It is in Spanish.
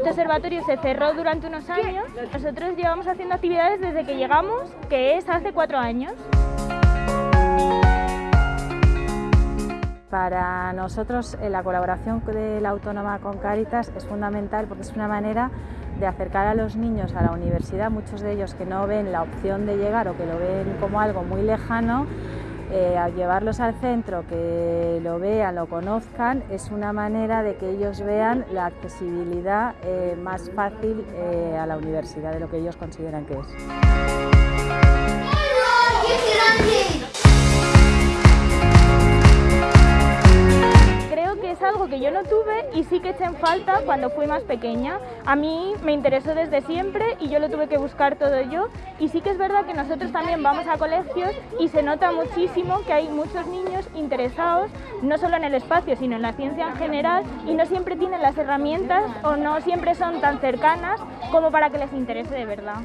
Este observatorio se cerró durante unos años. Nosotros llevamos haciendo actividades desde que llegamos, que es hace cuatro años. Para nosotros eh, la colaboración de la Autónoma con Cáritas es fundamental porque es una manera de acercar a los niños a la universidad, muchos de ellos que no ven la opción de llegar o que lo ven como algo muy lejano, eh, al llevarlos al centro, que lo vean, lo conozcan, es una manera de que ellos vean la accesibilidad eh, más fácil a la universidad de lo que ellos consideran que es. algo que yo no tuve y sí que eché en falta cuando fui más pequeña. A mí me interesó desde siempre y yo lo tuve que buscar todo yo y sí que es verdad que nosotros también vamos a colegios y se nota muchísimo que hay muchos niños interesados no solo en el espacio sino en la ciencia en general y no siempre tienen las herramientas o no siempre son tan cercanas como para que les interese de verdad.